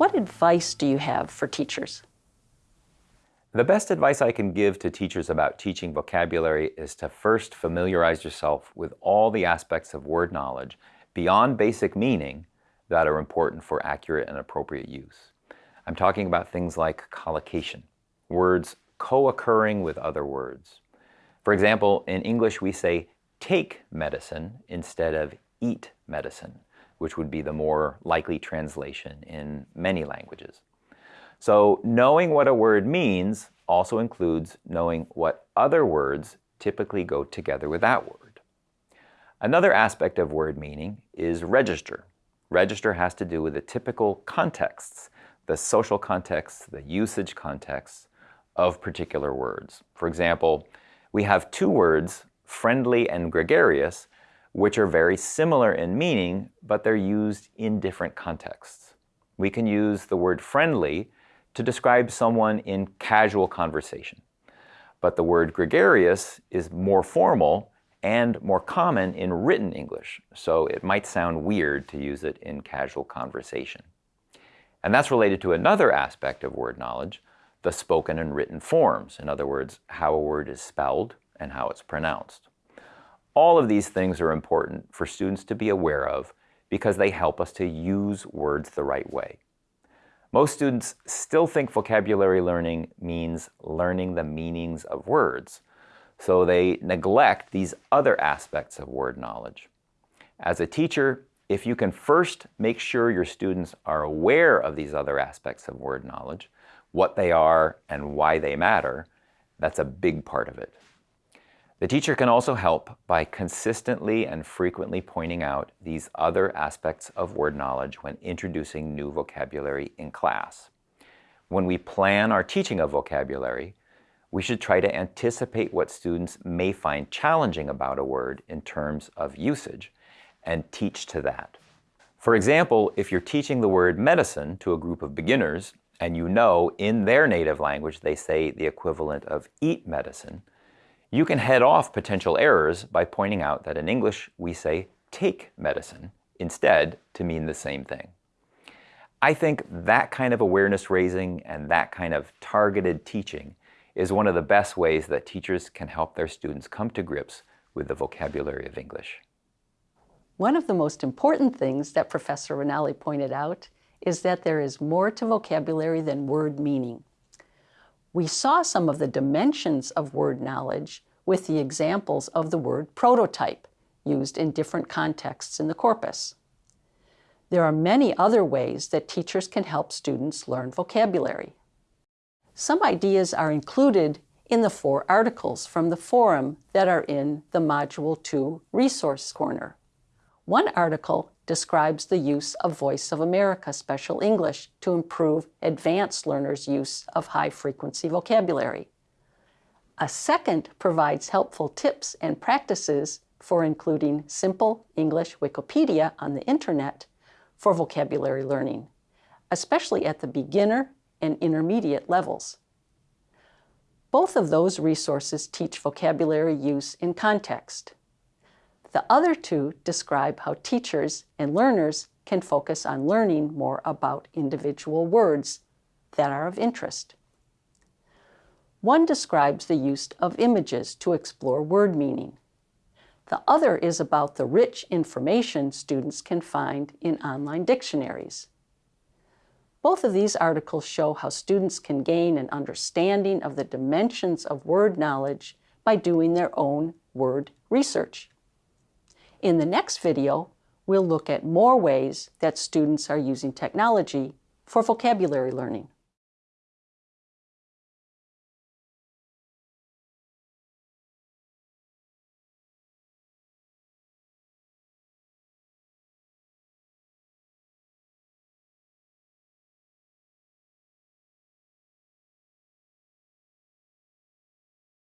What advice do you have for teachers? The best advice I can give to teachers about teaching vocabulary is to first familiarize yourself with all the aspects of word knowledge beyond basic meaning that are important for accurate and appropriate use. I'm talking about things like collocation, words co-occurring with other words. For example, in English we say take medicine instead of eat medicine, which would be the more likely translation in many languages. So knowing what a word means also includes knowing what other words typically go together with that word. Another aspect of word meaning is register. Register has to do with the typical contexts, the social contexts, the usage contexts of particular words. For example, we have two words, friendly and gregarious, which are very similar in meaning, but they're used in different contexts. We can use the word friendly to describe someone in casual conversation. But the word gregarious is more formal and more common in written English, so it might sound weird to use it in casual conversation. And that's related to another aspect of word knowledge, the spoken and written forms. In other words, how a word is spelled and how it's pronounced. All of these things are important for students to be aware of because they help us to use words the right way. Most students still think vocabulary learning means learning the meanings of words, so they neglect these other aspects of word knowledge. As a teacher, if you can first make sure your students are aware of these other aspects of word knowledge, what they are and why they matter, that's a big part of it. The teacher can also help by consistently and frequently pointing out these other aspects of word knowledge when introducing new vocabulary in class. When we plan our teaching of vocabulary, we should try to anticipate what students may find challenging about a word in terms of usage and teach to that. For example, if you're teaching the word medicine to a group of beginners and you know in their native language they say the equivalent of eat medicine, you can head off potential errors by pointing out that in English we say take medicine instead to mean the same thing. I think that kind of awareness raising and that kind of targeted teaching is one of the best ways that teachers can help their students come to grips with the vocabulary of English. One of the most important things that Professor Ranalli pointed out is that there is more to vocabulary than word meaning. We saw some of the dimensions of word knowledge with the examples of the word prototype used in different contexts in the corpus. There are many other ways that teachers can help students learn vocabulary. Some ideas are included in the four articles from the forum that are in the Module 2 Resource Corner. One article describes the use of Voice of America Special English to improve advanced learners' use of high-frequency vocabulary. A second provides helpful tips and practices for including simple English Wikipedia on the internet for vocabulary learning, especially at the beginner and intermediate levels. Both of those resources teach vocabulary use in context. The other two describe how teachers and learners can focus on learning more about individual words that are of interest. One describes the use of images to explore word meaning. The other is about the rich information students can find in online dictionaries. Both of these articles show how students can gain an understanding of the dimensions of word knowledge by doing their own word research. In the next video, we'll look at more ways that students are using technology for vocabulary learning.